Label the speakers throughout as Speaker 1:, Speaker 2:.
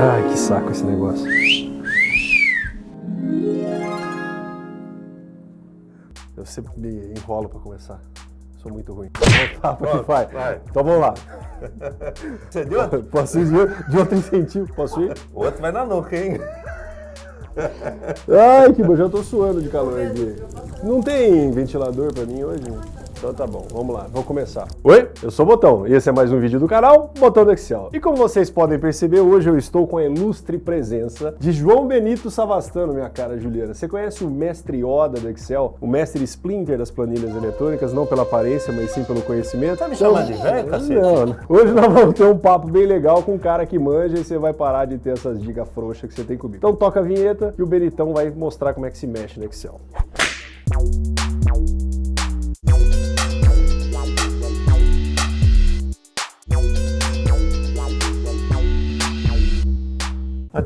Speaker 1: Ai, que saco esse negócio. Eu sempre me enrolo pra começar. Sou muito ruim. Tá, que vai.
Speaker 2: vai.
Speaker 1: Então vamos lá.
Speaker 2: Você deu outro?
Speaker 1: Posso ir de, outro incentivo? Posso ir?
Speaker 2: O outro vai na nuca, hein?
Speaker 1: Ai, que bom, já tô suando de calor aqui. Não tem ventilador pra mim hoje? Então tá bom, vamos lá, vamos começar. Oi, eu sou o Botão e esse é mais um vídeo do canal Botão do Excel. E como vocês podem perceber, hoje eu estou com a ilustre presença de João Benito Savastano, minha cara Juliana. Você conhece o mestre Yoda do Excel? O mestre Splinter das planilhas eletrônicas, não pela aparência, mas sim pelo conhecimento?
Speaker 2: Tá me chamando de velho, cacete?
Speaker 1: Não, hoje nós vamos ter um papo bem legal com um cara que manja e você vai parar de ter essas dicas frouxas que você tem comigo. Então toca a vinheta e o Benitão vai mostrar como é que se mexe no Excel.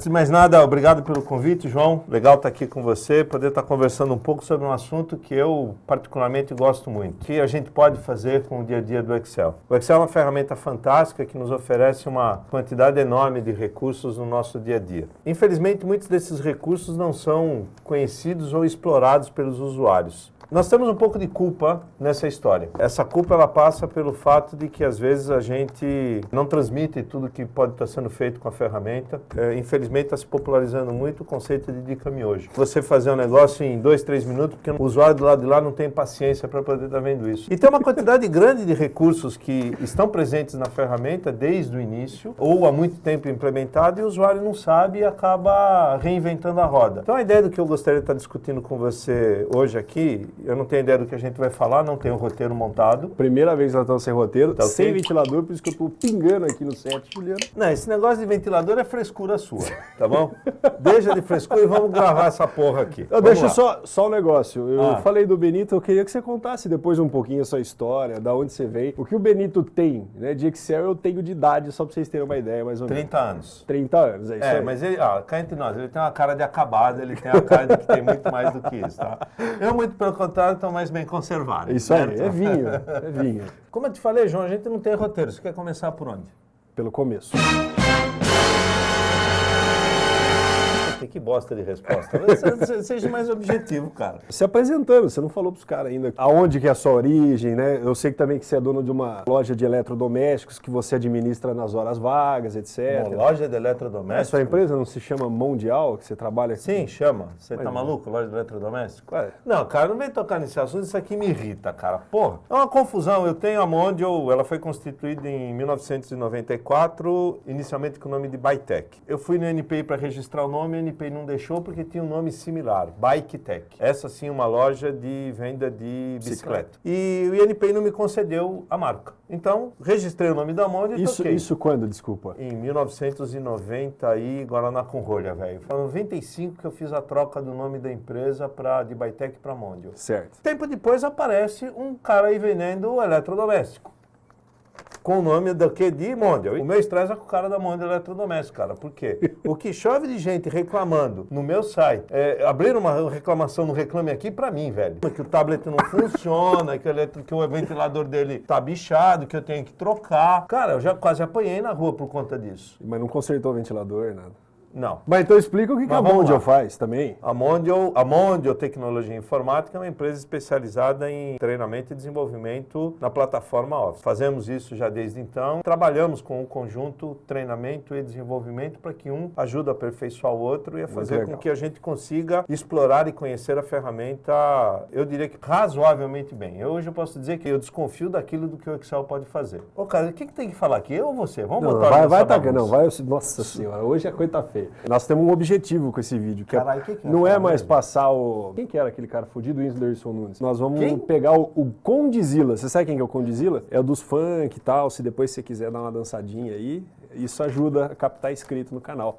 Speaker 2: Antes de mais nada, obrigado pelo convite, João. Legal estar aqui com você, poder estar conversando um pouco sobre um assunto que eu particularmente gosto muito, que a gente pode fazer com o dia a dia do Excel. O Excel é uma ferramenta fantástica que nos oferece uma quantidade enorme de recursos no nosso dia a dia. Infelizmente, muitos desses recursos não são conhecidos ou explorados pelos usuários. Nós temos um pouco de culpa nessa história. Essa culpa ela passa pelo fato de que às vezes a gente não transmite tudo que pode estar sendo feito com a ferramenta. É, infelizmente está se popularizando muito o conceito de dica miojo. Você fazer um negócio em dois, três minutos, porque o usuário do lado de lá não tem paciência para poder estar vendo isso. E tem uma quantidade grande de recursos que estão presentes na ferramenta desde o início, ou há muito tempo implementado, e o usuário não sabe e acaba reinventando a roda. Então a ideia do que eu gostaria de estar discutindo com você hoje aqui eu não tenho ideia do que a gente vai falar, não tenho roteiro montado.
Speaker 1: Primeira vez que nós estamos sem roteiro, tá sem okay? ventilador, por isso que eu estou pingando aqui no set, Juliano.
Speaker 2: Não, esse negócio de ventilador é frescura sua, tá bom? deixa de frescura e vamos gravar essa porra aqui.
Speaker 1: Eu deixa só, só um negócio. Eu ah. falei do Benito, eu queria que você contasse depois um pouquinho a sua história, da onde você veio. O que o Benito tem, né? De Excel eu tenho de idade, só para vocês terem uma ideia, mais ou menos.
Speaker 2: 30 anos.
Speaker 1: 30 anos, é isso
Speaker 2: É,
Speaker 1: aí.
Speaker 2: mas ele, ó, cá entre nós, ele tem uma cara de acabado, ele tem uma cara de que tem muito mais do que isso, tá? Eu, muito pelo contrário, estou mais bem conservado.
Speaker 1: Isso certo? aí, é vinho, é vinho.
Speaker 2: Como eu te falei, João, a gente não tem roteiro. Você quer começar por onde?
Speaker 1: Pelo começo
Speaker 2: que bosta de resposta. Seja mais objetivo, cara.
Speaker 1: Se apresentando, você não falou pros caras ainda aonde que é a sua origem, né? Eu sei que também que você é dono de uma loja de eletrodomésticos que você administra nas horas vagas, etc.
Speaker 2: Uma loja de eletrodomésticos? A
Speaker 1: sua empresa não se chama Mundial, que você trabalha aqui?
Speaker 2: Sim, chama. Você tá maluco, loja de eletrodomésticos? É. Não, cara, não vem tocar nesse assunto, isso aqui me irrita, cara. Porra, é uma confusão. Eu tenho a Mondial, ela foi constituída em 1994, inicialmente com o nome de Bytec. Eu fui no NPI para registrar o nome, o NPI não deixou porque tinha um nome similar, Bike Tech. Essa sim uma loja de venda de bicicleta. E o INPI não me concedeu a marca. Então, registrei o nome da Mondial e
Speaker 1: isso,
Speaker 2: toquei.
Speaker 1: Isso quando, desculpa?
Speaker 2: Em 1990 aí, Guaraná com rolha, velho. Foi em 95 que eu fiz a troca do nome da empresa pra, de Bytec para Mondial.
Speaker 1: Certo.
Speaker 2: Tempo depois aparece um cara aí vendendo eletrodoméstico com o nome do que de Mondial. O meu estresse é com o cara da Mondial Eletrodoméstico, cara. Por quê? o que chove de gente reclamando no meu site, é, abrir uma reclamação no Reclame Aqui pra mim, velho. Que o tablet não funciona, que, o, que o ventilador dele tá bichado, que eu tenho que trocar. Cara, eu já quase apanhei na rua por conta disso.
Speaker 1: Mas não consertou o ventilador, nada.
Speaker 2: Não.
Speaker 1: Mas então explica o que, que a Mondial faz também.
Speaker 2: A Mondial, a Mondial Tecnologia Informática é uma empresa especializada em treinamento e desenvolvimento na plataforma Office. Fazemos isso já desde então. Trabalhamos com o conjunto treinamento e desenvolvimento para que um ajude a aperfeiçoar o outro e a fazer com que a gente consiga explorar e conhecer a ferramenta, eu diria que razoavelmente bem. Eu, hoje eu posso dizer que eu desconfio daquilo do que o Excel pode fazer. Ô, cara, o que, que tem que falar aqui? Eu ou você? Vamos
Speaker 1: não,
Speaker 2: botar
Speaker 1: vai, vai, tá, não, vai, Nossa senhora, hoje é coisa feia. Nós temos um objetivo com esse vídeo, que,
Speaker 2: Carai,
Speaker 1: é,
Speaker 2: que que é
Speaker 1: não é mais passar o... Quem que era aquele cara fudido? O Whindersson Nunes. Nós vamos
Speaker 2: quem?
Speaker 1: pegar o, o Condizila. Você sabe quem que é o Condizila? É o dos funk e tal, se depois você quiser dar uma dançadinha aí, isso ajuda a captar inscrito no canal.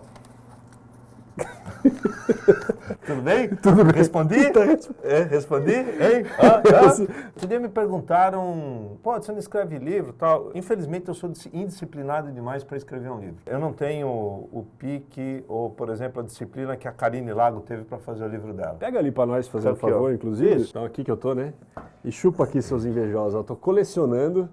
Speaker 2: Tudo bem?
Speaker 1: Tudo bem.
Speaker 2: Respondi?
Speaker 1: Tá
Speaker 2: é, respondi? Hein? Ah, ah. Outro dia me perguntaram, pô, você não escreve livro tal. Infelizmente eu sou indisciplinado demais para escrever um livro. Eu não tenho o pique ou, por exemplo, a disciplina que a Karine Lago teve para fazer o livro dela.
Speaker 1: Pega ali para nós, fazer um favor, ó. inclusive. Isso. Então aqui que eu tô, né? E chupa aqui seus invejosos. Eu tô colecionando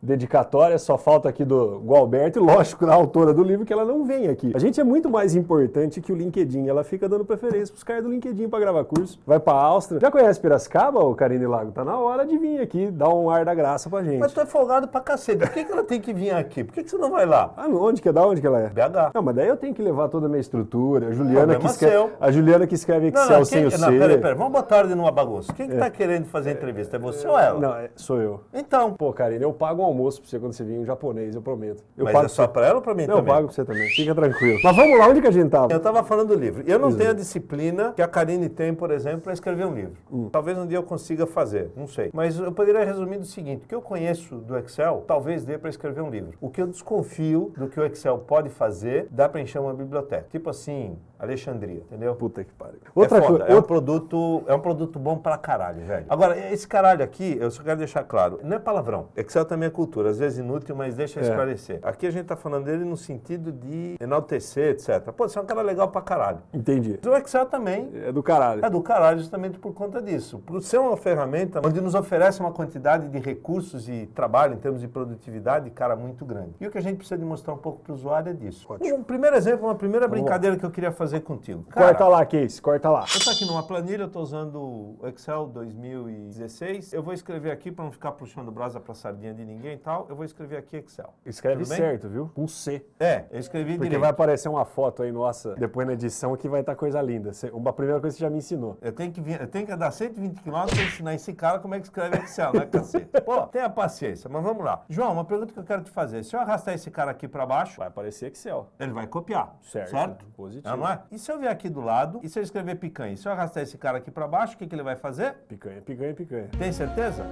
Speaker 1: dedicatória, só falta aqui do Gualberto e, lógico, da autora do livro, que ela não vem aqui. A gente é muito mais importante que o LinkedIn, ela fica dando preferência pros caras do LinkedIn para gravar curso. Vai pra Áustria. Já conhece Piracicaba, ô Karine Lago? Tá na hora de vir aqui, dar um ar da graça pra gente.
Speaker 2: Mas tu é folgado pra cacete. Por que, que ela tem que vir aqui? Por que, que você não vai lá?
Speaker 1: Ah, onde que é? Da onde que ela é?
Speaker 2: BH.
Speaker 1: Não, mas daí eu tenho que levar toda a minha estrutura. A Juliana, que, escreve,
Speaker 2: seu.
Speaker 1: a Juliana que escreve Excel
Speaker 2: Não, não,
Speaker 1: sem
Speaker 2: quem,
Speaker 1: o
Speaker 2: não,
Speaker 1: C.
Speaker 2: peraí, peraí. Vamos botar ordem numa bagunça. Quem que tá querendo fazer a entrevista? É você ou ela?
Speaker 1: Não, é- sou eu.
Speaker 2: Então.
Speaker 1: Pô, Karine, eu pago um almoço pra você quando você vir um japonês, eu prometo. Eu
Speaker 2: mas
Speaker 1: pago
Speaker 2: é só
Speaker 1: pra
Speaker 2: pra ela ou pra mim.
Speaker 1: Não, eu
Speaker 2: também?
Speaker 1: pago pra você também. Fica tranquilo. Mas vamos lá, onde que a gente tava?
Speaker 2: Eu tava falando do livro. Eu não tenho a disciplina que a Karine tem, por exemplo, para escrever um livro.
Speaker 1: Hum.
Speaker 2: Talvez um dia eu consiga fazer, não sei. Mas eu poderia resumir do seguinte: o que eu conheço do Excel, talvez dê para escrever um livro. O que eu desconfio do que o Excel pode fazer, dá para encher uma biblioteca. Tipo assim, Alexandria, entendeu?
Speaker 1: Puta que pariu.
Speaker 2: Outra
Speaker 1: Outra
Speaker 2: é, foda,
Speaker 1: coisa.
Speaker 2: é um produto, é um produto bom pra caralho, velho. Agora, esse caralho aqui, eu só quero deixar claro, não é palavrão. Excel também é cultura, às vezes inútil, mas deixa eu
Speaker 1: É.
Speaker 2: esclarecer. Aqui a gente tá falando dele no sentido de enaltecer, etc. Pô, você é um cara legal pra caralho.
Speaker 1: Entendi.
Speaker 2: Mas o Excel também
Speaker 1: É do caralho.
Speaker 2: é do caralho justamente por conta disso. Por ser uma ferramenta onde nos oferece uma quantidade de recursos e trabalho em termos de produtividade, cara, muito grande. E o que a gente precisa de mostrar um pouco para o usuário é disso.
Speaker 1: Ótimo.
Speaker 2: Um primeiro exemplo, uma primeira brincadeira que eu queria fazer contigo. Cara,
Speaker 1: Corta lá, Case, corta lá.
Speaker 2: eu estou aqui numa planilha, eu estou usando o Excel 2016. Eu vou escrever aqui para não ficar puxando brasa para sardinha de ninguém e tal. Eu vou escrever aqui Excel.
Speaker 1: Escreve certo, viu? Com C.
Speaker 2: É, eu escrevi
Speaker 1: Porque
Speaker 2: direito.
Speaker 1: vai aparecer uma foto aí, nossa, depois na edição que vai estar coisa linda. Você- Uma primeira coisa que você já me ensinou.
Speaker 2: Eu tenho que, vir, eu tenho que andar 120 km para ensinar esse cara como é que escreve Excel, né, cacete? Pô, tenha paciência, mas vamos lá. João, uma pergunta que eu quero te fazer. Se eu arrastar esse cara aqui para baixo,
Speaker 1: Vai aparecer Excel.
Speaker 2: ele vai copiar,
Speaker 1: Certo.
Speaker 2: certo?
Speaker 1: Positivo.
Speaker 2: Não é? E se eu vier aqui do lado, e se eu escrever picanha? E se eu arrastar esse cara aqui para baixo, o que, que ele vai fazer?
Speaker 1: Picanha, picanha, picanha.
Speaker 2: Tem certeza?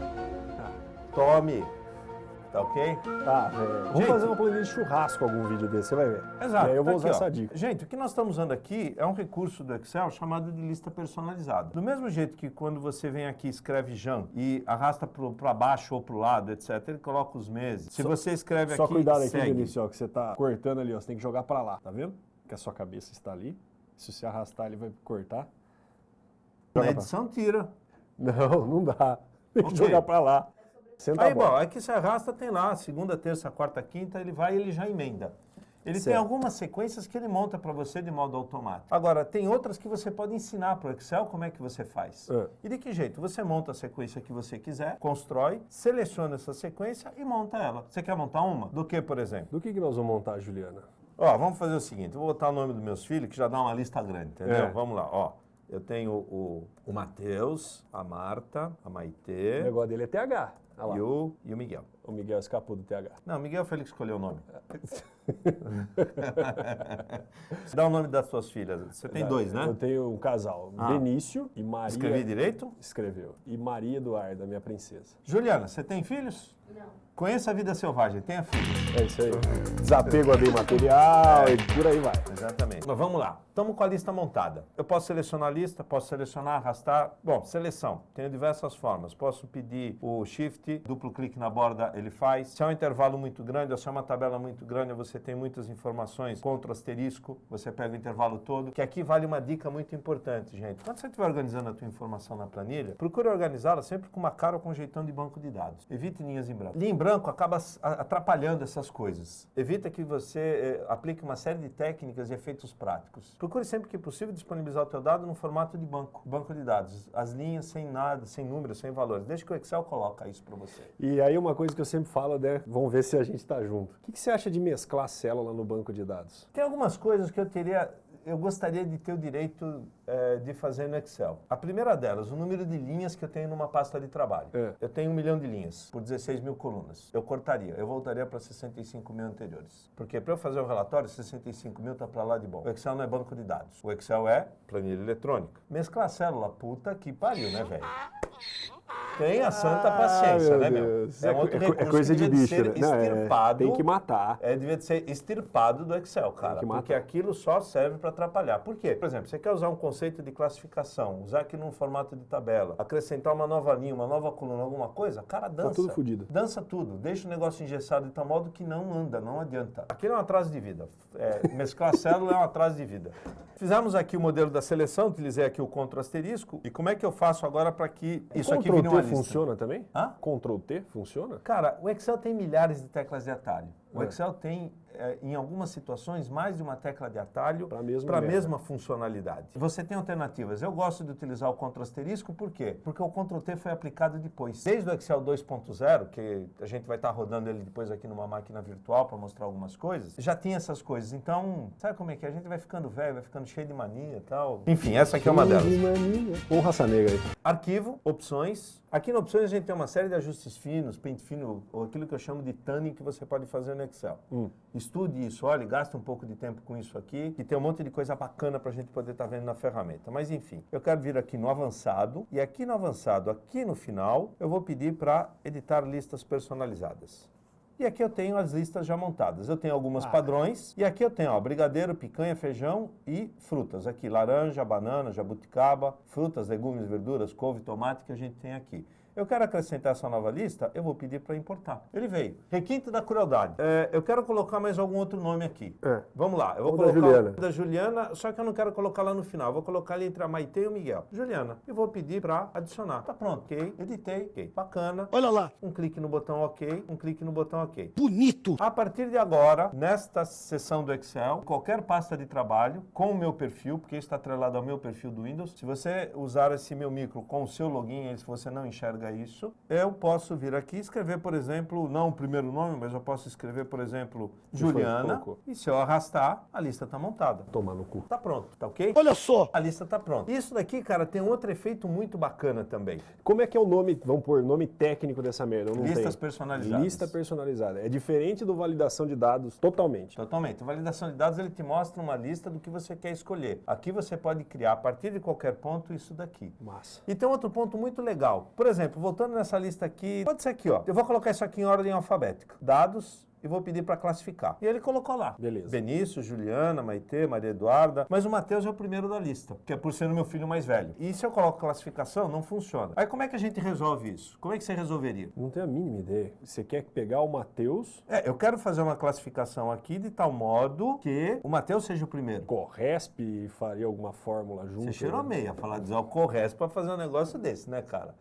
Speaker 2: Tome. Tá ok?
Speaker 1: Tá, velho. Vamos
Speaker 2: Gente.
Speaker 1: fazer uma planilha de churrasco algum vídeo desse, você vai ver.
Speaker 2: Exato.
Speaker 1: E aí eu vou
Speaker 2: tá
Speaker 1: usar
Speaker 2: aqui, ó.
Speaker 1: essa dica.
Speaker 2: Gente, o que nós estamos usando aqui é um recurso do Excel chamado de lista personalizada. Do mesmo jeito que quando você vem aqui e escreve Jan e arrasta para baixo ou para o lado, etc., ele coloca os meses. Se
Speaker 1: Só-
Speaker 2: você escreve
Speaker 1: Só
Speaker 2: aqui,
Speaker 1: cuidado aqui,
Speaker 2: segue.
Speaker 1: Vinícius, ó, que você tá cortando ali, ó. Você tem que jogar pra lá, tá vendo? Que a sua cabeça está ali. Se você arrastar, ele vai cortar.
Speaker 2: Na
Speaker 1: Joga
Speaker 2: edição tira.
Speaker 1: Não, não dá. Tem que jogar pra lá. Senta
Speaker 2: Aí, bom, aqui você arrasta, tem lá, segunda, terça, quarta, quinta, ele vai e ele já emenda. Ele tem
Speaker 1: Certo.
Speaker 2: algumas sequências que ele monta para você de modo automático. Agora, tem outras que você pode ensinar para o Excel como é que você faz.
Speaker 1: É.
Speaker 2: E de que jeito? Você monta a sequência que você quiser, constrói, seleciona essa sequência e monta ela. Você quer montar uma? Do que, por exemplo?
Speaker 1: Do que, que nós vamos montar, Juliana?
Speaker 2: Ó, vamos fazer o seguinte, eu vou botar o nome dos meus filhos, que já dá uma lista grande, entendeu?
Speaker 1: É.
Speaker 2: Vamos lá, ó. Eu tenho o, o Matheus, a Marta, a
Speaker 1: O
Speaker 2: Maitê
Speaker 1: negócio dele é TH. Lá.
Speaker 2: e o, e o Miguel.
Speaker 1: O Miguel escapou do TH.
Speaker 2: Não, Miguel foi ele que escolheu o nome. Dá o nome das suas filhas. Você tem dois,
Speaker 1: Eu
Speaker 2: né?
Speaker 1: tenho um casal,
Speaker 2: Ah.
Speaker 1: Benício e Maria.
Speaker 2: Escrevi direito?
Speaker 1: Escreveu. E Maria Eduarda, minha princesa.
Speaker 2: Juliana, você tem filhos?
Speaker 3: Não.
Speaker 2: Conheça a vida selvagem, tenha filhos.
Speaker 1: É isso aí. Desapego a bem material e por aí vai.
Speaker 2: Exatamente. Mas vamos lá. Estamos com a lista montada. Eu posso selecionar a lista, posso selecionar, arrastar. Bom, seleção. Tenho diversas formas. Posso pedir o shift, duplo clique na borda, ele faz. Se é um intervalo muito grande, ou se é uma tabela muito grande, você tem muitas informações, contra asterisco, você pega o intervalo todo. Que aqui vale uma dica muito importante, gente. Quando você estiver organizando a tua informação na planilha, procure organizá-la sempre com uma cara ou com um jeitão de banco de dados. Evite linhas em branco. Linha em branco acaba atrapalhando essas coisas. Evita que você eh, aplique uma série de técnicas e efeitos práticos. Procure sempre que possível disponibilizar o teu dado no formato de banco, banco de dados. As linhas sem nada, sem números, sem valores. Deixa que o Excel coloca isso para você.
Speaker 1: E aí uma coisa que eu sempre falo, né? Vamos ver se a gente tá junto. O que, que você acha de mesclar célula no banco de dados?
Speaker 2: Tem algumas coisas que eu teria, eu gostaria de ter o direito eh, de fazer no Excel. A primeira delas, o número de linhas que eu tenho numa pasta de trabalho.
Speaker 1: É.
Speaker 2: Eu tenho um milhão de linhas por 16 mil colunas. Eu cortaria, eu voltaria para 65 mil anteriores. Porque para eu fazer um relatório, 65 mil tá para lá de bom. O Excel não é banco de dados. O Excel é planilha eletrônica. Mesclar célula, puta que pariu, né, velho? Tenha santa paciência,
Speaker 1: Ah,
Speaker 2: né,
Speaker 1: meu
Speaker 2: meu?
Speaker 1: Deus.
Speaker 2: É,
Speaker 1: É,
Speaker 2: um outro
Speaker 1: é
Speaker 2: recurso
Speaker 1: coisa de bicho,
Speaker 2: ser
Speaker 1: né? Não, é,
Speaker 2: extirpado.
Speaker 1: tem que matar.
Speaker 2: É, devia ser extirpado do Excel, cara.
Speaker 1: que matar.
Speaker 2: Porque aquilo só serve para atrapalhar. Por quê? Por exemplo, você quer usar um conceito de classificação, usar aqui num formato de tabela, acrescentar uma nova linha, uma nova coluna, alguma coisa, cara, dança.
Speaker 1: Tá tudo fudido.
Speaker 2: Dança tudo. Deixa o negócio engessado de tal modo que não anda, não adianta. Aquilo é um atraso de vida. É, mesclar célula é um atraso de vida. Fizemos aqui o modelo da seleção, utilizei aqui o Ctrl asterisco. E como é que eu faço agora para que isso aqui vire uma lista.
Speaker 1: funciona também?
Speaker 2: Hã?
Speaker 1: Ctrl T funciona?
Speaker 2: Cara, o Excel tem milhares de teclas de atalho. O
Speaker 1: É.
Speaker 2: Excel tem, eh, em algumas situações, mais de uma tecla de atalho para a mesma funcionalidade. Você tem alternativas. Eu gosto de utilizar o Ctrl asterisco, por quê? Porque o Ctrl T foi aplicado depois. Desde o Excel 2.0, que a gente vai estar rodando ele depois aqui numa máquina virtual para mostrar algumas coisas, já tinha essas coisas. Então, sabe como é que é? A gente vai ficando velho, vai ficando cheio de mania e tal. Enfim, essa aqui é uma delas.
Speaker 1: Um raça negra aí.
Speaker 2: Arquivo, opções. Aqui no opções a gente tem uma série de ajustes finos, pente fino, ou aquilo que eu chamo de tanning que você pode fazer no Excel. Estude isso, olhe, gaste um pouco de tempo com isso aqui, que tem um monte de coisa bacana para a gente poder estar vendo na ferramenta. Mas enfim, eu quero vir aqui no avançado, e aqui no avançado, aqui no final, eu vou pedir para editar listas personalizadas. E aqui eu tenho as listas já montadas. Eu tenho algumas padrões. E aqui eu tenho, ó, brigadeiro, picanha, feijão e frutas. Aqui, laranja, banana, jabuticaba, frutas, legumes, verduras, couve, tomate que a gente tem aqui. Eu quero acrescentar essa nova lista, eu vou pedir para importar. Ele veio. Requinte da crueldade. É, eu quero colocar mais algum outro nome aqui.
Speaker 1: É.
Speaker 2: Vamos lá. Eu vou
Speaker 1: Ou da
Speaker 2: colocar
Speaker 1: Juliana.
Speaker 2: o da Juliana, só que eu não quero colocar lá no final. Eu vou colocar ali entre a Maite e o Miguel. Juliana. E vou pedir para adicionar. Tá pronto. Ok. Editei. Ok. Bacana.
Speaker 3: Olha lá,
Speaker 2: Um clique no botão OK, um clique no botão OK.
Speaker 3: bonito.
Speaker 2: A partir de agora, nesta seção do Excel, qualquer pasta de trabalho com o meu perfil, porque está atrelado ao meu perfil do Windows, se você usar esse meu micro com o seu login, aí se você não enxerga isso, eu posso vir aqui e escrever, por exemplo, não o primeiro nome, mas eu posso escrever, por exemplo, Juliana, e se eu arrastar, a lista está montada.
Speaker 1: Tomar no cu.
Speaker 2: Tá pronto, tá ok?
Speaker 3: Olha só,
Speaker 2: A lista tá pronta. Isso daqui, cara, tem um outro efeito muito bacana também.
Speaker 1: Como é que é o nome, vamos pôr, nome técnico dessa merda?
Speaker 2: Listas
Speaker 1: tenho.
Speaker 2: personalizadas.
Speaker 1: Lista personalizada. É diferente do validação de dados totalmente.
Speaker 2: Totalmente. Validação de dados ele te mostra uma lista do que você quer escolher. Aqui você pode criar a partir de qualquer ponto isso daqui.
Speaker 1: Massa.
Speaker 2: E tem outro ponto muito legal. Por exemplo, voltando nessa lista aqui, pode ser aqui, ó. Eu vou colocar isso aqui em ordem alfabética. Dados e vou pedir para classificar. E ele colocou lá.
Speaker 1: Beleza.
Speaker 2: Benício, Juliana, Maitê, Maria Eduarda. Mas o Matheus é o primeiro da lista, que é por ser o meu filho mais velho. E se eu coloco classificação, não funciona. Aí como é que a gente resolve isso? Como é que você resolveria?
Speaker 1: Não tenho a mínima ideia. Você quer pegar o Matheus,
Speaker 2: É, eu quero fazer uma classificação aqui de tal modo que o Matheus seja o primeiro.
Speaker 1: Corresp faria alguma fórmula junto?
Speaker 2: Você cheirou meia falar de Alcorres pra fazer um negócio desse, né, cara?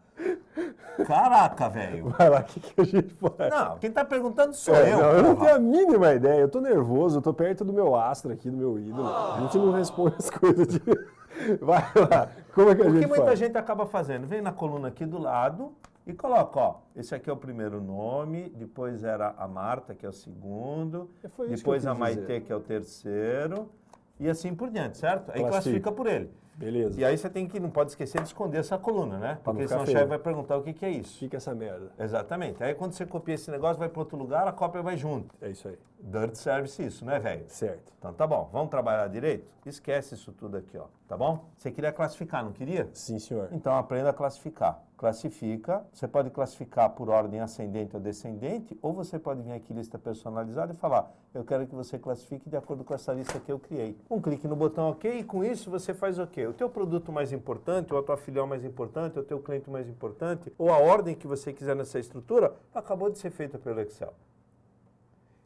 Speaker 2: Caraca, velho.
Speaker 1: Vai lá, o que, que a gente faz?
Speaker 2: Não, quem tá perguntando sou
Speaker 1: É,
Speaker 2: eu.
Speaker 1: não, eu não tenho a mínima ideia. Eu tô nervoso, eu tô perto do meu astro aqui, do meu ídolo. A gente não responde as coisas de. Vai lá. Como é que a
Speaker 2: O que
Speaker 1: gente
Speaker 2: muita
Speaker 1: faz?
Speaker 2: gente acaba fazendo? Vem na coluna aqui do lado e coloca, ó. Esse aqui é o primeiro nome, depois era a Marta, que é o segundo,
Speaker 1: É,
Speaker 2: depois
Speaker 1: que
Speaker 2: a Maitê,
Speaker 1: dizer.
Speaker 2: que é o terceiro, e assim por diante, certo? Aí
Speaker 1: Classifica.
Speaker 2: classifica por ele.
Speaker 1: Beleza.
Speaker 2: E aí você tem que, não pode esquecer de esconder essa coluna, né? Porque senão o chefe vai perguntar o que, que é isso.
Speaker 1: Fica essa merda.
Speaker 2: Exatamente. Aí quando você copia esse negócio, vai para outro lugar, a cópia vai junto.
Speaker 1: É isso aí.
Speaker 2: Dirt service isso, né, velho?
Speaker 1: Certo.
Speaker 2: Então tá bom, vamos trabalhar direito? Esquece isso tudo aqui, ó. Tá bom? Você queria classificar, não queria?
Speaker 1: Sim, senhor.
Speaker 2: Então aprenda a classificar. Classifica, você pode classificar por ordem ascendente ou descendente, ou você pode vir aqui lista personalizada e falar, eu quero que você classifique de acordo com essa lista que eu criei. Um clique no botão OK e com isso você faz o quê? O teu produto mais importante, ou a tua filial mais importante, ou o teu cliente mais importante, ou a ordem que você quiser nessa estrutura, acabou de ser feita pelo Excel.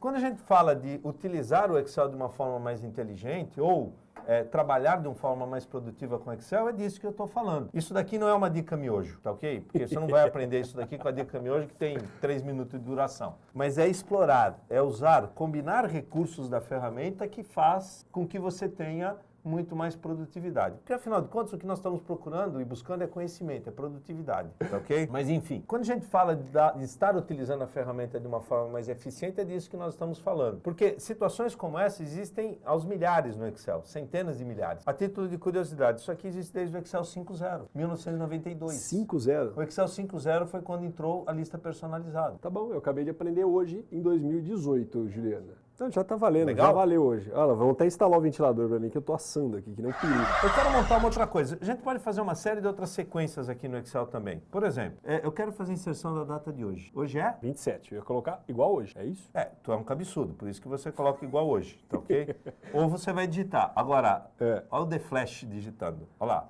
Speaker 2: Quando a gente fala de utilizar o Excel de uma forma mais inteligente ou é, trabalhar de uma forma mais produtiva com Excel, é disso que eu estou falando. Isso daqui não é uma dica miojo, tá ok? Porque você não vai aprender isso daqui com a dica miojo que tem 3 minutos de duração. Mas é explorar, é usar, combinar recursos da ferramenta que faz com que você tenha muito mais produtividade. Porque afinal de contas, o que nós estamos procurando e buscando é conhecimento, é produtividade, tá ok? Mas enfim, quando a gente fala de, dar- de estar utilizando a ferramenta de uma forma mais eficiente, é disso que nós estamos falando. Porque situações como essa existem aos milhares no Excel, centenas de milhares. A título de curiosidade, isso aqui existe desde o Excel 5.0, 1992.
Speaker 1: 5-0.
Speaker 2: O Excel 5.0 foi quando entrou a lista personalizada.
Speaker 1: Tá bom, eu acabei de aprender hoje, em 2018, Juliana. Então já tá valendo,
Speaker 2: Legal?
Speaker 1: já valeu hoje. Olha lá, vamos até instalar o ventilador pra mim, que eu tô assando aqui, que nem um perigo.
Speaker 2: Eu quero montar uma outra coisa. A gente pode fazer uma série de outras sequências aqui no Excel também. Por exemplo, é, eu quero fazer a inserção da data de hoje. Hoje é?
Speaker 1: 27, eu ia colocar igual hoje, é isso?
Speaker 2: É, tu é um cabeçudo, por isso que você coloca igual hoje, tá ok? Ou você vai digitar. Agora,
Speaker 1: É.
Speaker 2: olha o The Flash digitando. Olha lá.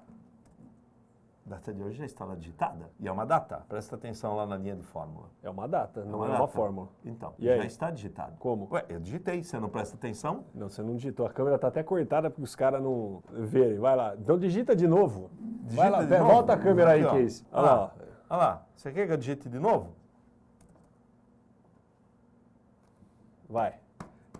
Speaker 2: A data de hoje já está lá digitada. E é uma data. Presta atenção lá na linha de fórmula.
Speaker 1: É uma data, não é
Speaker 2: data.
Speaker 1: uma fórmula.
Speaker 2: Então,
Speaker 1: E
Speaker 2: já
Speaker 1: aí?
Speaker 2: está digitado.
Speaker 1: Como?
Speaker 2: Ué, eu digitei. Você não presta atenção?
Speaker 1: Não, você não digitou. A câmera tá até cortada para os caras não verem. Vai lá. Então digita de novo. Vai lá,
Speaker 2: de novo?
Speaker 1: volta a câmera aí. Case. Olha
Speaker 2: Olha
Speaker 1: lá.
Speaker 2: lá. Olha lá, você quer que eu digite de novo?
Speaker 1: Vai.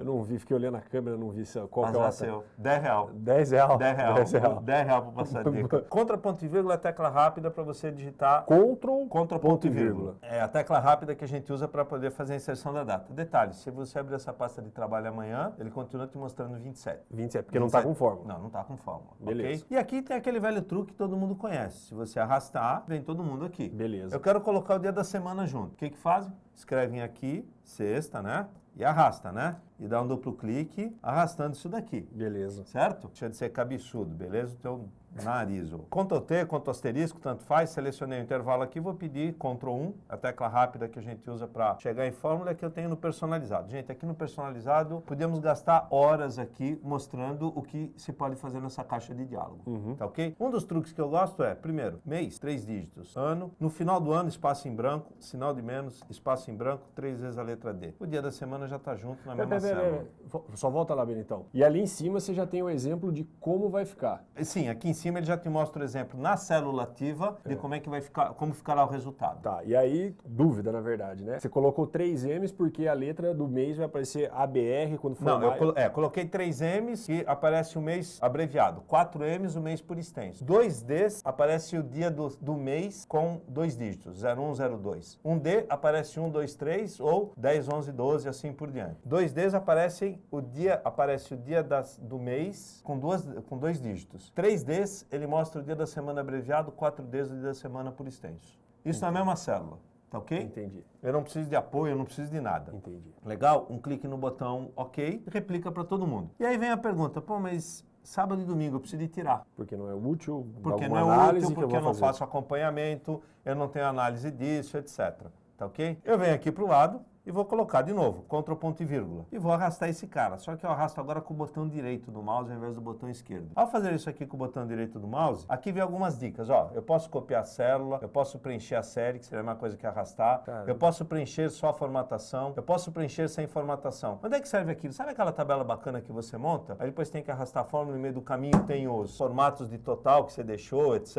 Speaker 1: Eu não vi, fiquei olhando a câmera, não vi se- qual
Speaker 2: Mas
Speaker 1: que é o
Speaker 2: nasceu. 10 real.
Speaker 1: 10 real.
Speaker 2: 10 real.
Speaker 1: 10 real.
Speaker 2: 10 real para passar dica. Contra ponto e vírgula é a tecla rápida para você digitar
Speaker 1: Ctrl,
Speaker 2: contra ponto e vírgula. É a tecla rápida que a gente usa para poder fazer a inserção da data. Detalhe, se você abrir essa pasta de trabalho amanhã, ele continua te mostrando 27.
Speaker 1: 27, porque não está
Speaker 2: 27.
Speaker 1: com fórmula.
Speaker 2: Não, não está com fórmula.
Speaker 1: Beleza.
Speaker 2: ok? E aqui tem aquele velho truque que todo mundo conhece. Se você arrastar, vem todo mundo aqui.
Speaker 1: Beleza.
Speaker 2: Eu quero colocar o dia da semana junto. O que que fazem? Escrevem aqui, sexta, né? E arrasta, né? E dá um duplo clique, arrastando isso daqui.
Speaker 1: Beleza.
Speaker 2: Certo? Deixa de ser cabeçudo, beleza? O teu nariz. ó. Ctrl T, Ctrl asterisco, tanto faz. Selecionei o intervalo aqui, vou pedir Ctrl 1, a tecla rápida que a gente usa para chegar em fórmula que eu tenho no personalizado. Gente, aqui no personalizado, podemos gastar horas aqui mostrando o que se pode fazer nessa caixa de diálogo. Tá ok? Um dos truques que eu gosto é, primeiro, mês, três dígitos. Ano, no final do ano, espaço em branco, sinal de menos, espaço em branco, três vezes a letra D. O dia da semana já está junto na
Speaker 1: Pera,
Speaker 2: mesma
Speaker 1: pera, pera,
Speaker 2: célula.
Speaker 1: Só volta lá, Benitão. E ali em cima você já tem o exemplo de como vai ficar.
Speaker 2: Sim, aqui em cima ele já te mostra o exemplo na célula ativa de como é que vai ficar, como ficará o resultado.
Speaker 1: Tá, e aí, dúvida na verdade, né? Você colocou 3 M's porque a letra do mês vai aparecer ABR quando for
Speaker 2: Não, eu colo- é, coloquei 3 M's e aparece o mês abreviado. 4 M's o mês por extenso. 2 D's aparece o dia do, do mês com dois dígitos, 01, 02. 1 D aparece 1, 2, 3 ou 10, 11, 12 assim por diante. 2 D's aparecem o dia, aparece o dia das, do mês com, duas, com dois dígitos. 3 D's ele mostra o dia da semana abreviado, 4 D's o dia da semana por extenso. Isso na mesma célula, tá ok?
Speaker 1: Entendi,
Speaker 2: Eu não preciso de apoio, eu não preciso de nada.
Speaker 1: entendi.
Speaker 2: Legal? Um clique no botão OK replica para todo mundo. E aí vem a pergunta, pô, mas sábado e domingo eu preciso de tirar.
Speaker 1: Porque não é útil,
Speaker 2: Porque não é
Speaker 1: análise
Speaker 2: útil,
Speaker 1: que
Speaker 2: porque eu,
Speaker 1: eu
Speaker 2: não faço acompanhamento, eu não tenho análise disso, etc. Tá ok? Eu venho aqui para o lado e vou colocar de novo, Ctrl ponto e vírgula. E vou arrastar esse cara, só que eu arrasto agora com o botão direito do mouse ao invés do botão esquerdo. Ao fazer isso aqui com o botão direito do mouse, aqui vem algumas dicas, ó. Eu posso copiar a célula, eu posso preencher a série, que seria a mesma coisa que arrastar.
Speaker 1: Caramba.
Speaker 2: Eu posso preencher só a formatação, eu posso preencher sem formatação. Onde é que serve aquilo? Sabe aquela tabela bacana que você monta? Aí depois tem que arrastar a fórmula, no meio do caminho tem os formatos de total que você deixou, etc.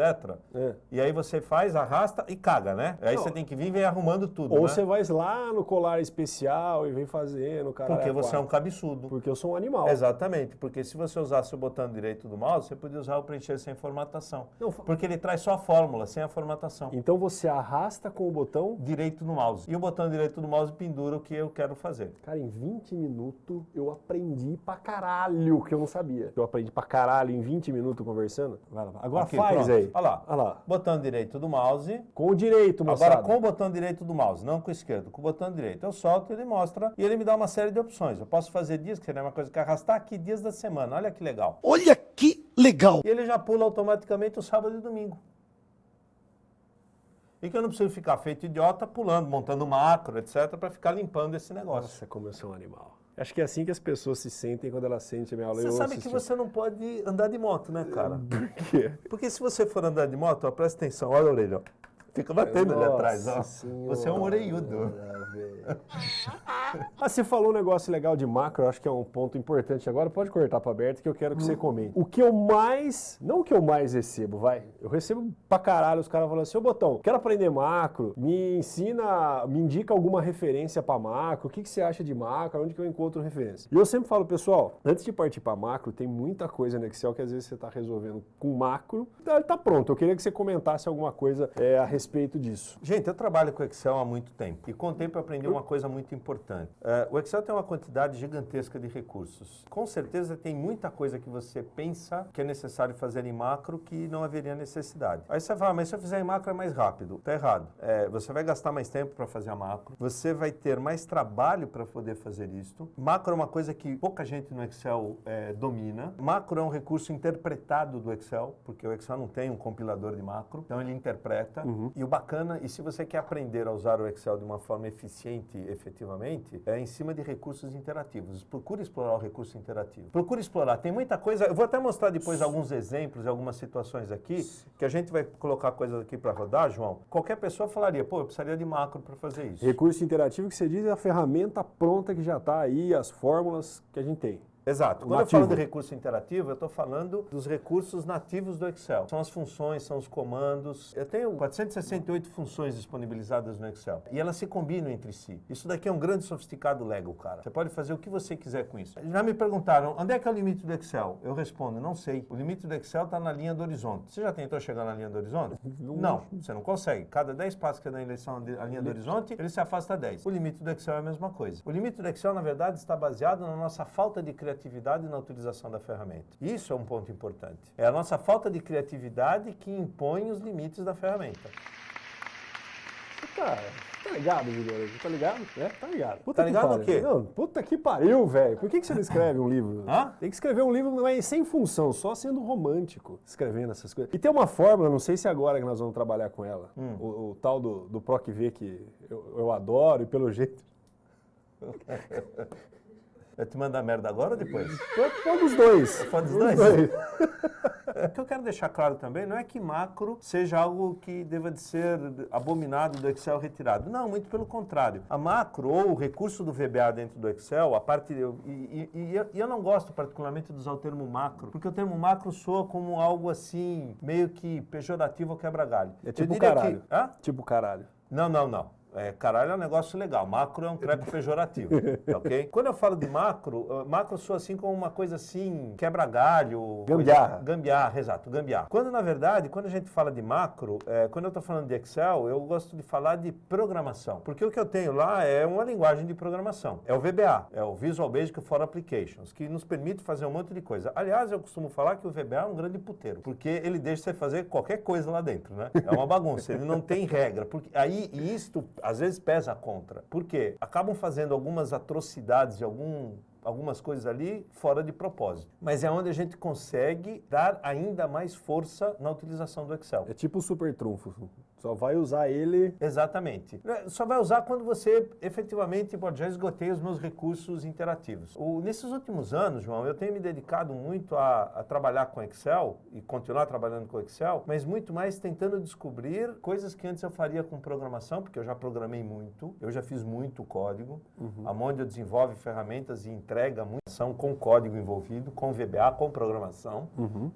Speaker 1: É.
Speaker 2: E aí você faz, arrasta e caga, né? Aí
Speaker 1: Não.
Speaker 2: você tem que vir e vem arrumando tudo,
Speaker 1: Ou
Speaker 2: né?
Speaker 1: você vai lá no colar especial e vem fazendo, cara.
Speaker 2: Porque você é um cabeçudo.
Speaker 1: Porque eu sou um animal.
Speaker 2: Exatamente, porque se você usasse o botão direito do mouse, você podia usar o preencher sem formatação.
Speaker 1: Não,
Speaker 2: Porque ele traz só a fórmula, sem a formatação.
Speaker 1: Então você arrasta com o botão.
Speaker 2: Direito do mouse. E o botão direito do mouse pendura o que eu quero fazer.
Speaker 1: Cara, em 20 minutos eu aprendi pra caralho que eu não sabia. Eu aprendi pra caralho em 20 minutos conversando. Vai lá. Agora
Speaker 2: Aqui,
Speaker 1: faz
Speaker 2: pronto.
Speaker 1: aí.
Speaker 2: Olha lá.
Speaker 1: Olha lá.
Speaker 2: Botão direito do mouse.
Speaker 1: Com o direito, moçada.
Speaker 2: Agora com o botão direito do mouse, não com o esquerdo, com o botão direito. Eu solto, ele mostra e ele me dá uma série de opções. Eu posso fazer dias, que seria uma coisa que arrastar aqui dias da semana. Olha que legal.
Speaker 3: Olha que legal!
Speaker 2: E ele já pula automaticamente o sábado e domingo. E que eu não preciso ficar feito idiota pulando, montando macro, etc, para ficar limpando esse negócio.
Speaker 1: Nossa, como eu sou um animal. Acho que é assim que as pessoas se sentem quando elas sentem a minha aula.
Speaker 2: Você
Speaker 1: Eu
Speaker 2: sabe que você não pode andar de moto, né, cara?
Speaker 1: Por quê?
Speaker 2: Porque se você for andar de moto, ó, presta atenção, olha a orelha, ó. Fica batendo ali atrás, ó.
Speaker 1: Senhora,
Speaker 2: Você é um orelhudo.
Speaker 1: velho. Ah, você falou um negócio legal de macro, acho que é um ponto importante agora. Pode cortar para aberto que eu quero que você comente. O que eu mais, não o que eu mais recebo, vai. Eu recebo pra caralho os caras falando assim: Ô Botão, quero aprender macro, me ensina, me indica alguma referência pra macro, o que, que você acha de macro, onde que eu encontro referência. E eu sempre falo, pessoal, antes de partir pra macro, tem muita coisa no Excel que às vezes você tá resolvendo com macro, ele tá pronto. Eu queria que você comentasse alguma coisa é, a respeito disso.
Speaker 2: Gente, eu trabalho com Excel há muito tempo e com o tempo eu aprendi uma coisa muito importante. É, o Excel tem uma quantidade gigantesca de recursos. Com certeza tem muita coisa que você pensa que é necessário fazer em macro que não haveria necessidade. Aí você fala, mas se eu fizer em macro é mais rápido. Tá errado. É, você vai gastar mais tempo para fazer a macro, você vai ter mais trabalho para poder fazer isto. Macro é uma coisa que pouca gente no Excel é, domina. Macro é um recurso interpretado do Excel, porque o Excel não tem um compilador de macro, então ele interpreta. E o bacana, e se você quer aprender a usar o Excel de uma forma eficiente, efetivamente, é em cima de recursos interativos. Procure explorar o recurso interativo. Procure explorar. Tem muita coisa. Eu vou até mostrar depois alguns exemplos e algumas situações aqui, que a gente vai colocar coisas aqui para rodar, João. Qualquer pessoa falaria, pô, eu precisaria de macro para fazer isso.
Speaker 1: Recurso interativo que você diz é a ferramenta pronta que já está aí, as fórmulas que a gente tem.
Speaker 2: Exato. Quando eu
Speaker 1: nativo.
Speaker 2: falo de recurso interativo, eu estou falando dos recursos nativos do Excel. São as funções, são os comandos. Eu tenho 468 funções disponibilizadas no Excel. E elas se combinam entre si. Isso daqui é um grande sofisticado Lego, cara. Você pode fazer o que você quiser com isso. Já me perguntaram, onde é que é o limite do Excel? Eu respondo, não sei. O limite do Excel está na linha do horizonte. Você já tentou chegar na linha do horizonte? Não, você não consegue. Cada 10 passos que é na eleição a linha do horizonte, ele se afasta 10. O limite do Excel é a mesma coisa. O limite do Excel, na verdade, está baseado na nossa falta de criatividade na utilização da ferramenta. Isso é um ponto importante. É a nossa falta de criatividade que impõe os limites da ferramenta.
Speaker 1: Tá, tá ligado, Juliano? Tá ligado? É, tá ligado. Puta
Speaker 2: Tá
Speaker 1: que
Speaker 2: ligado o quê?
Speaker 1: Não, puta que pariu, velho. Por que, que você não escreve um livro?
Speaker 2: Hã?
Speaker 1: Tem que escrever um livro mas sem função, só sendo romântico, escrevendo essas coisas. E tem uma fórmula, não sei se é agora que nós vamos trabalhar com ela,
Speaker 2: Hum.
Speaker 1: o, o tal do, do PROC V que eu, eu adoro e pelo jeito...
Speaker 2: Eu te mandar merda agora ou depois?
Speaker 1: Foi dos dois.
Speaker 2: Foi dos
Speaker 1: Os
Speaker 2: dois?
Speaker 1: dois.
Speaker 2: O que eu quero deixar claro também não é que macro seja algo que deva de ser abominado do Excel retirado. Não, muito pelo contrário. A macro ou o recurso do VBA dentro do Excel, a parte. eu- E, e- e eu- e eu não gosto particularmente de usar o termo macro, porque o termo macro soa como algo assim, meio que pejorativo ou quebra-galho.
Speaker 1: É tipo caralho.
Speaker 2: Que, hã?
Speaker 1: Tipo caralho.
Speaker 2: Não, não, não. É, caralho é um negócio legal. Macro é um treco pejorativo, ok? Quando eu falo de macro, uh, macro soa assim como uma coisa assim, quebra-galho.
Speaker 1: Gambiarra.
Speaker 2: coisa- Gambiarra, exato, gambiarra. Quando, na verdade, quando a gente fala de macro, é, quando eu estou falando de Excel, eu gosto de falar de programação. Porque o que eu tenho lá é uma linguagem de programação. É o VBA, é o Visual Basic for Applications, que nos permite fazer um monte de coisa. Aliás, eu costumo falar que o VBA é um grande puteiro, porque ele deixa você fazer qualquer coisa lá dentro, né? É uma bagunça, ele não tem regra. Porque aí, e isto às vezes pesa contra. Por quê? Acabam fazendo algumas atrocidades e algum algumas coisas ali fora de propósito. Mas é onde a gente consegue dar ainda mais força na utilização do Excel.
Speaker 1: É tipo o super trunfo. Só vai usar ele...
Speaker 2: Exatamente. É, Só vai usar quando você efetivamente, pô, já esgotei os meus recursos interativos. O- nesses últimos anos, João, eu tenho me dedicado muito a, a trabalhar com Excel e continuar trabalhando com Excel, mas muito mais tentando descobrir coisas que antes eu faria com programação, porque eu já programei muito, eu já fiz muito código. A Mondio desenvolve ferramentas e entrega muita ação com código envolvido, com VBA, com programação,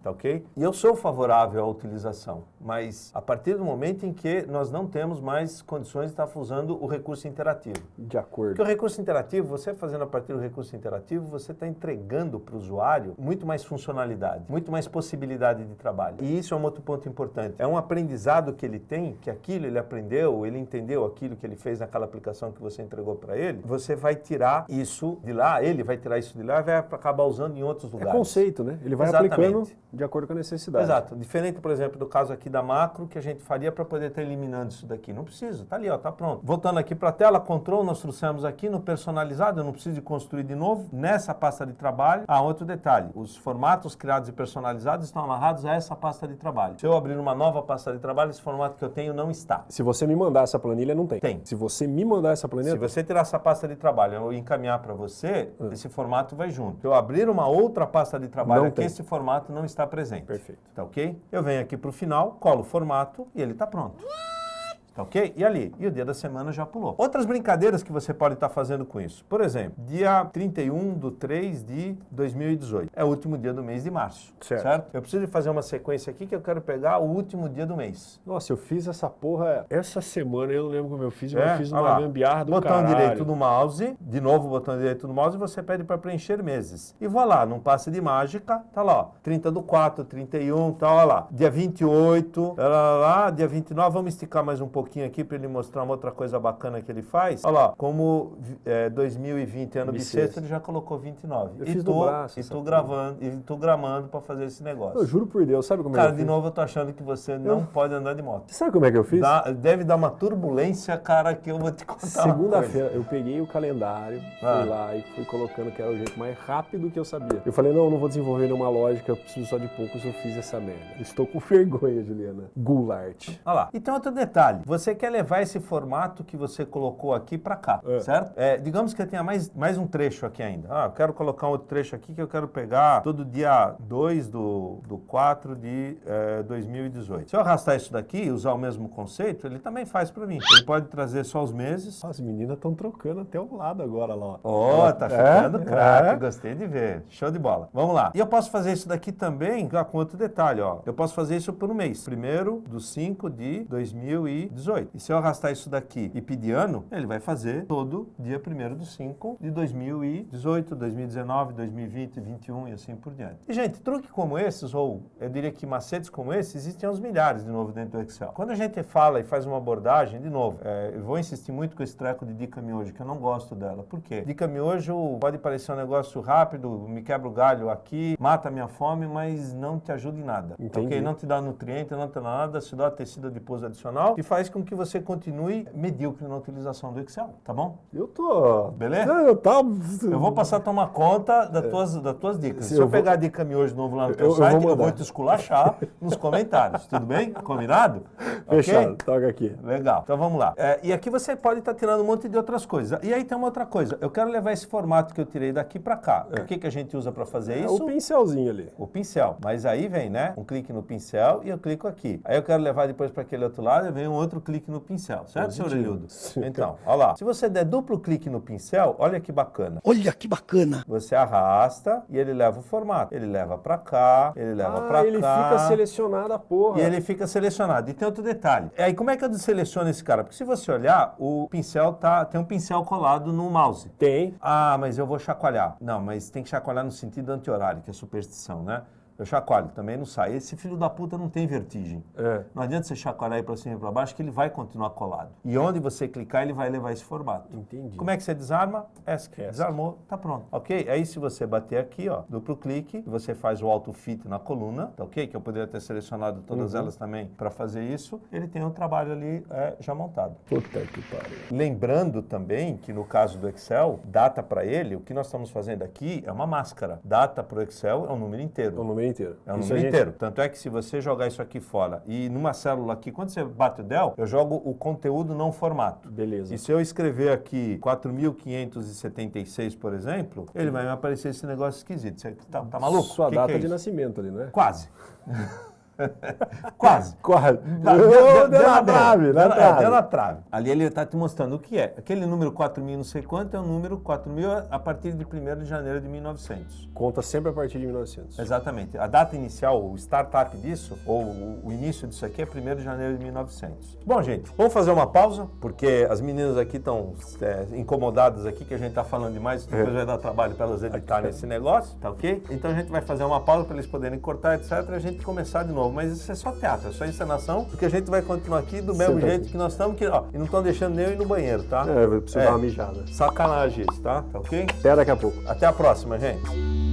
Speaker 2: tá ok? E eu sou favorável à utilização, mas a partir do momento em que nós não temos mais condições de estar usando o recurso interativo.
Speaker 1: De acordo.
Speaker 2: Porque o recurso interativo, você fazendo a partir do recurso interativo, você está entregando para o usuário muito mais funcionalidade, muito mais possibilidade de trabalho. E isso é um outro ponto importante. É um aprendizado que ele tem, que aquilo ele aprendeu, ele entendeu aquilo que ele fez naquela aplicação que você entregou para ele. Você vai tirar isso de lá, ele vai tirar isso de lá e vai acabar usando em outros
Speaker 1: É
Speaker 2: lugares.
Speaker 1: conceito, né? Ele vai
Speaker 2: Exatamente.
Speaker 1: aplicando de acordo com a necessidade.
Speaker 2: Exato. Diferente, por exemplo, do caso aqui da macro, que a gente faria para poder estar eliminando isso daqui. Não precisa, tá ali, ó, tá pronto. Voltando aqui para a tela, control, nós trouxemos aqui no personalizado, eu não preciso de construir de novo. Nessa pasta de trabalho, ah, outro detalhe, os formatos criados e personalizados estão amarrados a essa pasta de trabalho. Se eu abrir uma nova pasta de trabalho, esse formato que eu tenho não está.
Speaker 1: Se você me mandar essa planilha, não tem.
Speaker 2: Tem.
Speaker 1: Se você me mandar essa planilha,
Speaker 2: Se você tirar essa pasta de trabalho e encaminhar para você,
Speaker 1: Hum.
Speaker 2: esse formato vai junto. Se eu abrir uma outra pasta de trabalho
Speaker 1: Não
Speaker 2: aqui,
Speaker 1: tem.
Speaker 2: esse formato não está presente.
Speaker 1: Perfeito.
Speaker 2: Tá ok? Eu venho aqui para o final, colo o formato e ele está pronto. out. Tá ok? E ali? E o dia da semana já pulou. Outras brincadeiras que você pode estar fazendo com isso. Por exemplo, dia 31 de 3 de 2018. É o último dia do mês de março.
Speaker 1: Certo.
Speaker 2: Eu preciso fazer uma sequência aqui que eu quero pegar o último dia do mês.
Speaker 1: Nossa, eu fiz essa porra essa semana, eu não lembro como eu fiz, mas
Speaker 2: É,
Speaker 1: eu fiz uma gambiarra do
Speaker 2: botão
Speaker 1: caralho.
Speaker 2: direito do mouse, de novo botão direito do mouse, e você pede para preencher meses. E vou lá, num passe de mágica, tá lá, ó, 30 do 4, 31, tá, olha lá, dia 28, lá, lá, lá, dia 29, vamos esticar mais um pouquinho aqui para ele mostrar uma outra coisa bacana que ele faz. Olha lá, como é, 2020 ano
Speaker 1: Bissexto.
Speaker 2: bissexto, ele já colocou 29.
Speaker 1: Eu
Speaker 2: e
Speaker 1: fiz
Speaker 2: tô,
Speaker 1: braço
Speaker 2: e tô gravando, e tô gramando para fazer esse negócio.
Speaker 1: Eu juro por Deus, sabe como é
Speaker 2: Cara,
Speaker 1: que eu
Speaker 2: de
Speaker 1: fiz?
Speaker 2: novo eu tô achando que você não pode andar de moto.
Speaker 1: Sabe como é que eu fiz?
Speaker 2: Dá- deve dar uma turbulência, cara, que eu vou te contar.
Speaker 1: Segunda-feira, eu peguei o calendário,
Speaker 2: Ah.
Speaker 1: fui lá e fui colocando que era o jeito mais rápido que eu sabia. Eu falei, não, eu não vou desenvolver nenhuma lógica, eu preciso só de poucos, eu fiz essa merda. Estou com vergonha, Juliana. Goulart.
Speaker 2: Olha lá. E tem outro detalhe. você quer levar esse formato que você colocou aqui para cá,
Speaker 1: É.
Speaker 2: certo? É, digamos que eu tenha mais, mais um trecho aqui ainda. Ah, eu quero colocar um outro trecho aqui que eu quero pegar todo dia 2 do, do 4 de eh, 2018. Se eu arrastar isso daqui e usar o mesmo conceito, ele também faz para mim. Ele pode trazer só os meses.
Speaker 1: As meninas estão trocando até o lado agora lá.
Speaker 2: Ó, tá
Speaker 1: É,
Speaker 2: ficando craque,
Speaker 1: é.
Speaker 2: gostei de ver. Show de bola. Vamos lá. E eu posso fazer isso daqui também com outro detalhe, ó. Eu posso fazer isso por um mês. Primeiro do 5 de 2018. E se eu arrastar isso daqui e pedir ano, ele vai fazer todo dia 1 do 5 de 2018, 2019, 2020, 2021 e assim por diante. E, gente, truque como esses, ou eu diria que macetes como esses, existem aos milhares de novo dentro do Excel. Quando a gente fala e faz uma abordagem, de novo, é, eu vou insistir muito com esse treco de dica miojo, que eu não gosto dela. Por quê? Dica miojo pode parecer um negócio rápido, me quebra o galho aqui, mata a minha fome, mas não te ajuda em nada.
Speaker 1: Entendi.
Speaker 2: Ok? Não te dá nutriente, não te dá nada, se dá tecido adiposo adicional e faz com que você continue medíocre na utilização do Excel, tá bom?
Speaker 1: Eu tô.
Speaker 2: Beleza?
Speaker 1: Eu tava.
Speaker 2: Eu vou passar a tomar conta das, tuas, das tuas dicas. Se eu,
Speaker 1: eu vou-
Speaker 2: pegar a dica miojo novo lá no teu
Speaker 1: Eu- eu vou
Speaker 2: site, eu vou, te esculachar nos comentários. Tudo bem? Combinado?
Speaker 1: Fechado,
Speaker 2: Ok?
Speaker 1: toca aqui.
Speaker 2: Legal. Então vamos lá. É, e aqui você pode estar tirando um monte de outras coisas. E aí tem uma outra coisa. Eu quero levar esse formato que eu tirei daqui para cá. O que, que a gente usa para fazer
Speaker 1: É
Speaker 2: isso?
Speaker 1: o pincelzinho ali.
Speaker 2: O pincel. Mas aí vem, né? Um clique no pincel e eu clico aqui. Aí eu quero levar depois para aquele outro lado e vem um outro clique no pincel. Certo, senhor
Speaker 1: Positivo.
Speaker 2: Elildo?
Speaker 1: Sim.
Speaker 2: Então, olha lá. Se você der duplo clique no pincel, olha que bacana.
Speaker 3: Olha que bacana.
Speaker 2: Você arrasta e ele leva o formato. Ele leva para cá, ele leva
Speaker 1: Ah,
Speaker 2: para
Speaker 1: ele
Speaker 2: cá.
Speaker 1: fica selecionado a porra.
Speaker 2: E ele fica selecionado. E tem outro detalhe. Aí como é que eu seleciono esse cara? Porque se você olhar, o pincel tá tem um pincel colado no mouse.
Speaker 1: Tem.
Speaker 2: Ah, mas eu vou chacoalhar. Não, mas tem que chacoalhar no sentido anti-horário, que é superstição, né? Eu chacoalho, também não sai. Esse filho da puta não tem vertigem.
Speaker 1: É.
Speaker 2: Não adianta você chacoalhar aí pra cima e pra baixo, que ele vai continuar colado. E onde você clicar, ele vai levar esse formato.
Speaker 1: Entendi.
Speaker 2: Como é que você desarma? ESC.
Speaker 1: ESC.
Speaker 2: Desarmou, tá pronto. Ok? Aí se você bater aqui, ó, duplo clique, você faz o auto fit na coluna, tá ok? Que eu poderia ter selecionado todas
Speaker 1: Uhum.
Speaker 2: elas também para fazer isso. Ele tem o trabalho ali é, já montado.
Speaker 1: Puta que pariu.
Speaker 2: Lembrando também que no caso do Excel, data para ele, o que nós estamos fazendo aqui é uma máscara. Data para o Excel é um número inteiro.
Speaker 1: É o número inteiro.
Speaker 2: É um
Speaker 1: Isso
Speaker 2: número
Speaker 1: gente-
Speaker 2: inteiro. Tanto é que se você jogar isso aqui fora e numa célula aqui, quando você bate o del, eu jogo o conteúdo não formato.
Speaker 1: Beleza.
Speaker 2: E se eu escrever aqui 4.576, por exemplo, ele vai me aparecer esse negócio esquisito. Você tá, tá maluco?
Speaker 1: Sua
Speaker 2: Que
Speaker 1: data
Speaker 2: que é
Speaker 1: de nascimento ali, né?
Speaker 2: Quase. Quase.
Speaker 1: Quase.
Speaker 2: Deu-
Speaker 1: Ô,
Speaker 2: deu-
Speaker 1: Deu
Speaker 2: deu
Speaker 1: na trave,
Speaker 2: deu na é,
Speaker 1: trave.
Speaker 2: Deu na trave. Ali ele está te mostrando o que é. Aquele número 4.000 não sei quanto é o número 4.000 a partir de 1 de janeiro de 1900.
Speaker 1: Conta sempre a partir de 1900.
Speaker 2: Exatamente. A data inicial, o startup disso, ou o, o início disso aqui é 1 de janeiro de 1900. Bom, gente, vamos fazer uma pausa, porque as meninas aqui estão é, incomodadas aqui, que a gente está falando demais, depois vai dar trabalho para elas editarem esse negócio, tá ok? Então a gente vai fazer uma pausa para eles poderem cortar, etc, e a gente começar de novo. Mas isso é só teatro, é só encenação, porque a gente vai continuar aqui do mesmo
Speaker 1: Senta
Speaker 2: jeito
Speaker 1: aqui.
Speaker 2: que nós estamos, que, ó, e não estão deixando nem eu ir no banheiro, tá?
Speaker 1: É, eu preciso dar uma mijada.
Speaker 2: Sacanagem isso, tá? Tá ok?
Speaker 1: Até daqui a pouco.
Speaker 2: Até a próxima, gente.